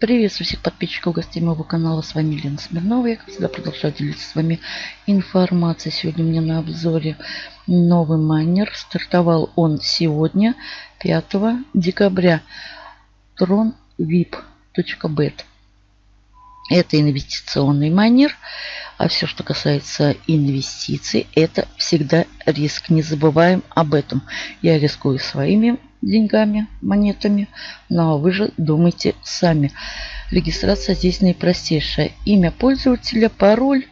Приветствую всех подписчиков, гостей моего канала. С вами Лена Смирнова. Я, как всегда, продолжаю делиться с вами информацией. Сегодня у меня на обзоре новый майнер. Стартовал он сегодня, 5 декабря. tronvip.bet. Это инвестиционный майнер. А все, что касается инвестиций, это всегда риск. Не забываем об этом. Я рискую своими деньгами, монетами. Но вы же думайте сами. Регистрация здесь наипростейшая. Имя пользователя, пароль,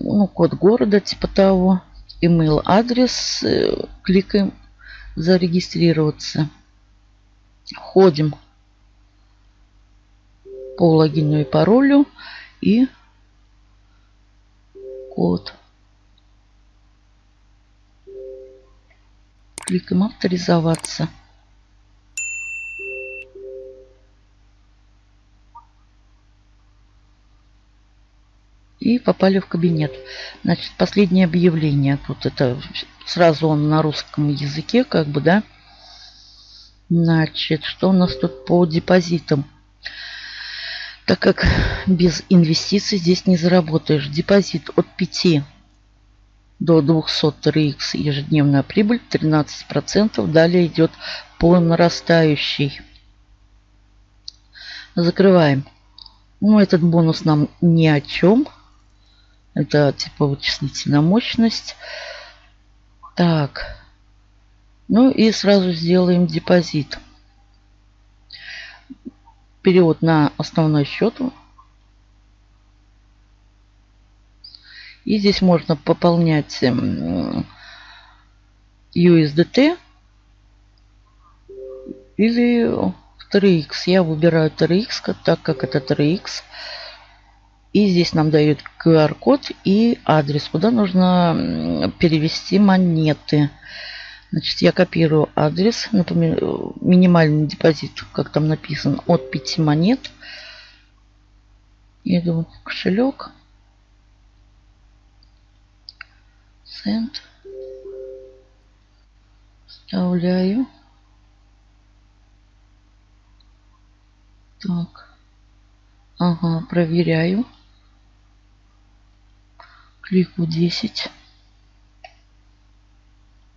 ну, код города, типа того, email адрес. Э, кликаем зарегистрироваться. Входим по логину и паролю и код. Кликаем авторизоваться. И попали в кабинет. Значит, последнее объявление. Тут это сразу он на русском языке, как бы, да. Значит, что у нас тут по депозитам? Так как без инвестиций здесь не заработаешь. Депозит от 5 до 200 РХ ежедневная прибыль 13%. Далее идет по нарастающей. Закрываем. Ну, этот бонус нам ни о чем. Это типа вычислительная мощность. Так. Ну и сразу сделаем депозит. Перевод на основной счет. И здесь можно пополнять USDT или 3x. Я выбираю 3x, так как это 3x. И здесь нам дают QR-код и адрес, куда нужно перевести монеты. Значит, я копирую адрес, например, минимальный депозит, как там написано, от 5 монет. Иду в кошелек. Сент. Вставляю. Так. Ага, проверяю клику 10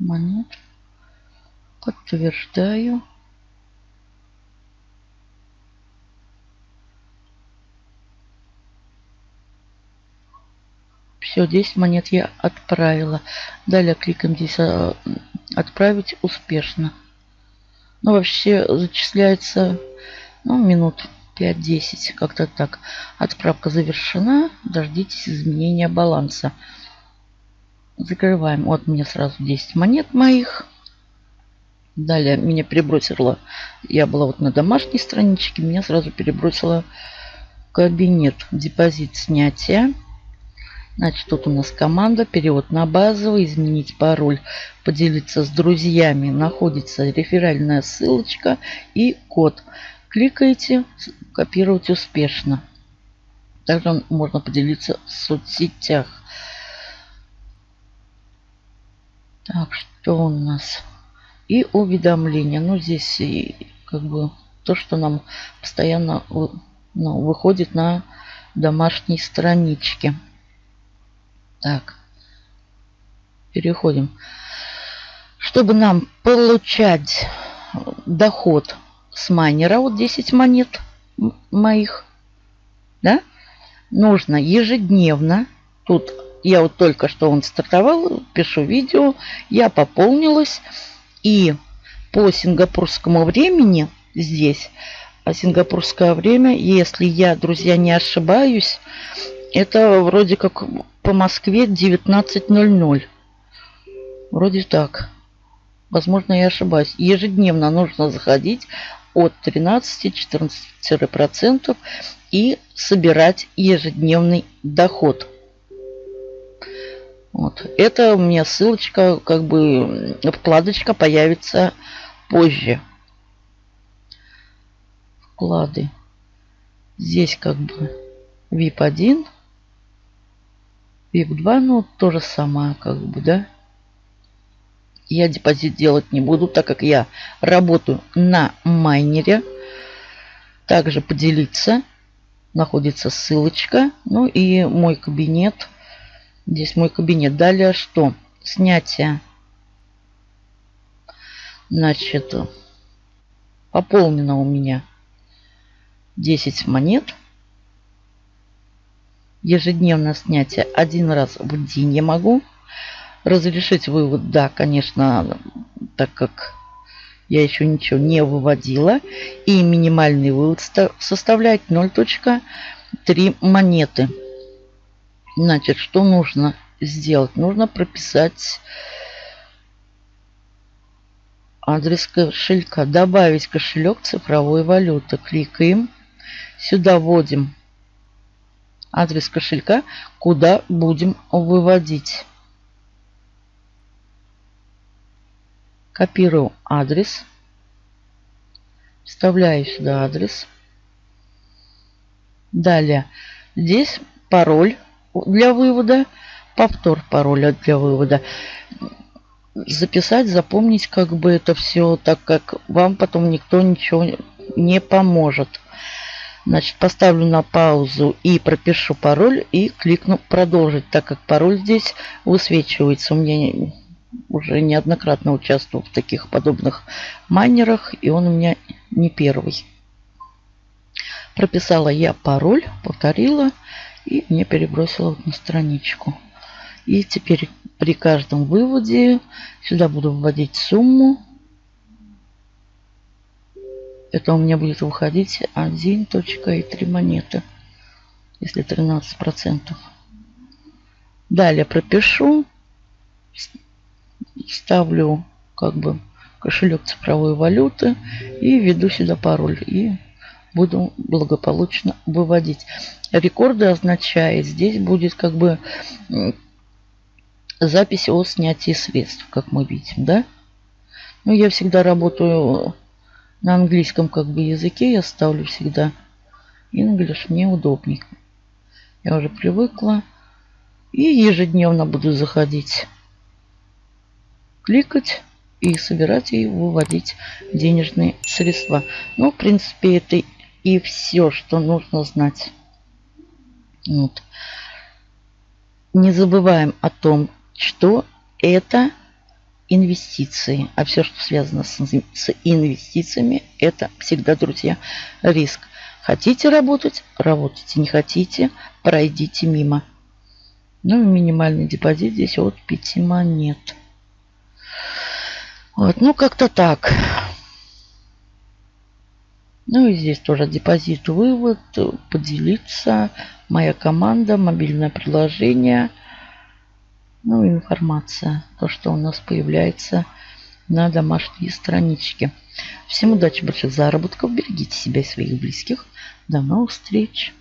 монет. Подтверждаю. Все, 10 монет я отправила. Далее кликаем здесь а, «Отправить успешно». Ну, вообще зачисляется ну, минут 5-10, как-то так. Отправка завершена. Дождитесь изменения баланса. Закрываем. Вот мне сразу 10 монет моих. Далее меня перебросило. Я была вот на домашней страничке. Меня сразу перебросило кабинет. Депозит снятия. Значит, тут у нас команда, перевод на базовый, изменить пароль, поделиться с друзьями. Находится реферальная ссылочка и код. Кликаете, копировать успешно. Также можно поделиться в соцсетях. Так, что у нас? И уведомления. Ну, здесь и, как бы то, что нам постоянно ну, выходит на домашней страничке. Так. Переходим. Чтобы нам получать доход с майнера, вот 10 монет моих, да, нужно ежедневно, тут я вот только что он стартовал, пишу видео, я пополнилась, и по сингапурскому времени здесь, а сингапурское время, если я, друзья, не ошибаюсь, это вроде как по Москве 19.00. Вроде так. Возможно, я ошибаюсь. Ежедневно нужно заходить от 13-14% и собирать ежедневный доход. Вот. Это у меня ссылочка, как бы вкладочка появится позже. Вклады. Здесь как бы VIP 1, VIP 2, ну то же самое, как бы, да я депозит делать не буду, так как я работаю на майнере. Также поделиться. Находится ссылочка. Ну и мой кабинет. Здесь мой кабинет. Далее что? Снятие. Значит, пополнено у меня 10 монет. Ежедневное снятие один раз в день я могу. Разрешить вывод, да, конечно, так как я еще ничего не выводила. И минимальный вывод составляет 0.3 монеты. Значит, что нужно сделать? Нужно прописать адрес кошелька. Добавить кошелек цифровой валюты. Кликаем. Сюда вводим адрес кошелька, куда будем выводить. Копирую адрес. Вставляю сюда адрес. Далее здесь пароль для вывода. Повтор пароля для вывода. Записать, запомнить как бы это все, так как вам потом никто ничего не поможет. Значит, поставлю на паузу и пропишу пароль и кликну продолжить, так как пароль здесь высвечивается. У меня уже неоднократно участвовал в таких подобных майнерах, и он у меня не первый. Прописала я пароль, повторила, и мне перебросила на страничку. И теперь при каждом выводе сюда буду вводить сумму. Это у меня будет выходить 1.3 монеты, если 13%. Далее пропишу ставлю как бы кошелек цифровой валюты и введу сюда пароль. И буду благополучно выводить. Рекорды означает, здесь будет как бы запись о снятии средств, как мы видим, да? Ну, я всегда работаю на английском как бы языке, я ставлю всегда English, мне удобнее. Я уже привыкла. И ежедневно буду заходить кликать и собирать и выводить денежные средства. Ну, в принципе, это и все, что нужно знать. Вот. Не забываем о том, что это инвестиции. А все, что связано с, с инвестициями, это всегда, друзья, риск. Хотите работать? Работайте. Не хотите? Пройдите мимо. Ну, минимальный депозит здесь от 5 монет. Вот, ну как-то так. Ну и здесь тоже депозит, вывод, поделиться, моя команда, мобильное приложение. Ну и информация, то, что у нас появляется на домашней страничке. Всем удачи, больших заработков, берегите себя и своих близких. До новых встреч!